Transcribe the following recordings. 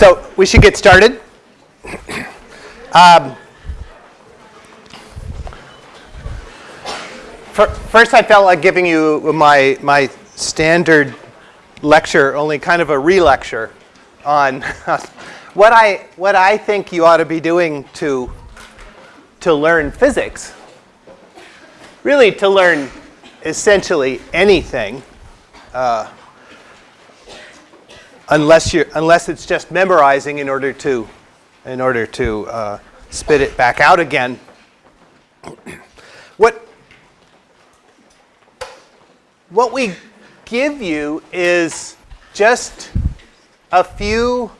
So we should get started. Um, first, I felt like giving you my, my standard lecture, only kind of a re-lecture on what I, what I think you ought to be doing to, to learn physics. Really, to learn essentially anything. Uh, unless you unless it's just memorizing in order to in order to uh, spit it back out again. what what we give you is just a few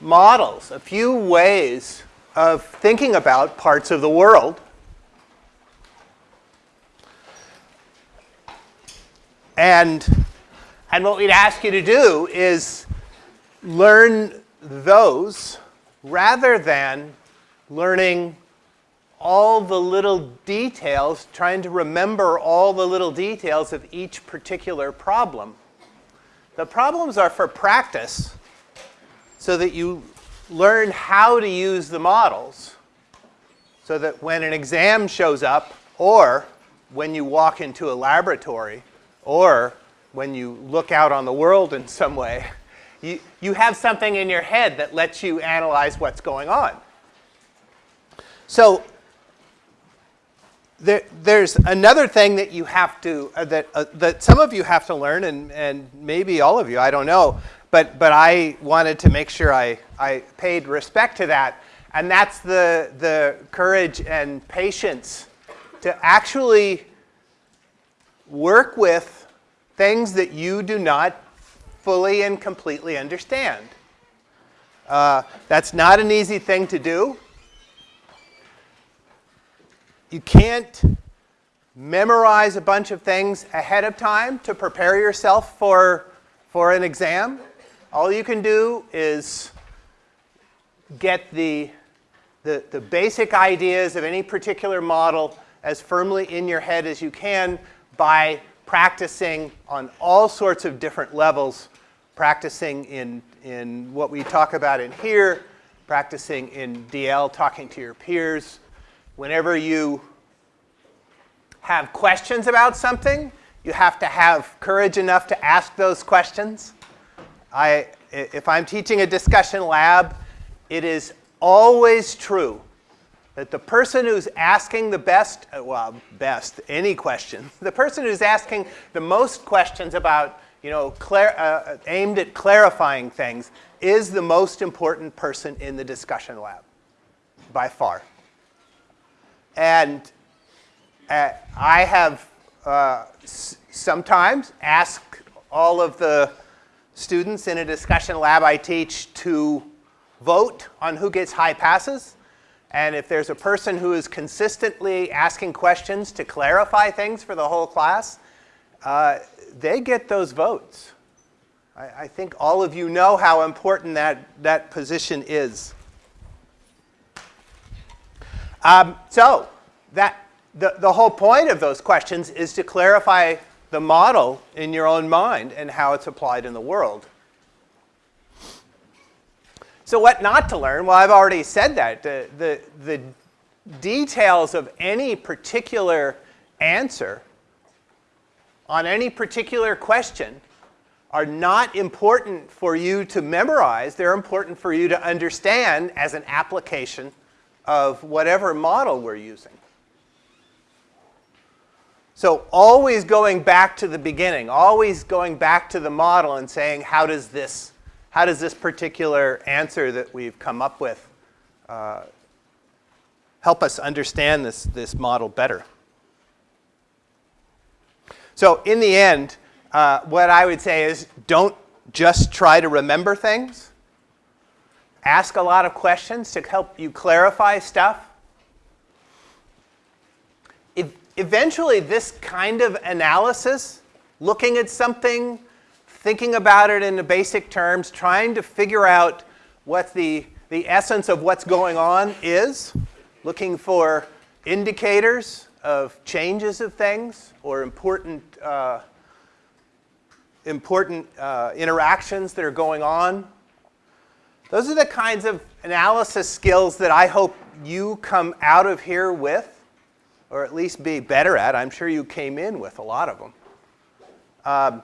models, a few ways of thinking about parts of the world. And and what we'd ask you to do is learn those rather than learning all the little details, trying to remember all the little details of each particular problem. The problems are for practice so that you learn how to use the models so that when an exam shows up or when you walk into a laboratory or when you look out on the world in some way, you, you have something in your head that lets you analyze what's going on. So there, there's another thing that you have to, uh, that, uh, that some of you have to learn, and, and maybe all of you, I don't know, but, but I wanted to make sure I, I paid respect to that, and that's the, the courage and patience to actually work with things that you do not fully and completely understand. Uh, that's not an easy thing to do. You can't memorize a bunch of things ahead of time to prepare yourself for, for an exam. All you can do is get the, the, the basic ideas of any particular model as firmly in your head as you can by practicing on all sorts of different levels, practicing in, in what we talk about in here, practicing in DL, talking to your peers. Whenever you have questions about something, you have to have courage enough to ask those questions. I, if I'm teaching a discussion lab, it is always true that the person who's asking the best, uh, well, best, any question, the person who's asking the most questions about, you know, uh, aimed at clarifying things is the most important person in the discussion lab, by far. And uh, I have uh, sometimes asked all of the students in a discussion lab I teach to vote on who gets high passes. And if there's a person who is consistently asking questions to clarify things for the whole class, uh, they get those votes. I, I, think all of you know how important that, that position is. Um, so that, the, the whole point of those questions is to clarify the model in your own mind and how it's applied in the world. So what not to learn? Well, I've already said that. The, the, the details of any particular answer on any particular question are not important for you to memorize. They're important for you to understand as an application of whatever model we're using. So always going back to the beginning, always going back to the model and saying, how does this how does this particular answer that we've come up with uh, help us understand this, this model better? So in the end, uh, what I would say is don't just try to remember things. Ask a lot of questions to help you clarify stuff. Eventually, this kind of analysis, looking at something thinking about it in the basic terms, trying to figure out what the, the essence of what's going on is, looking for indicators of changes of things or important, uh, important uh, interactions that are going on. those are the kinds of analysis skills that I hope you come out of here with, or at least be better at. I'm sure you came in with a lot of them. Um,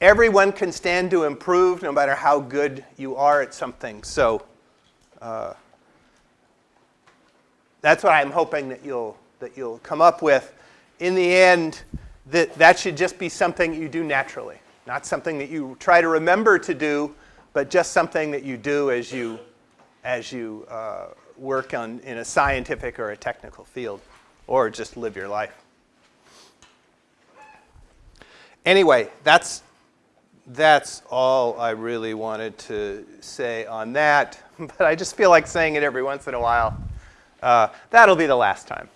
everyone can stand to improve no matter how good you are at something. So uh, that's what I'm hoping that you'll, that you'll come up with. In the end, that, that should just be something you do naturally, not something that you try to remember to do, but just something that you do as you, as you uh, work on, in a scientific or a technical field, or just live your life. Anyway, that's, that's all I really wanted to say on that, but I just feel like saying it every once in a while. Uh, that'll be the last time.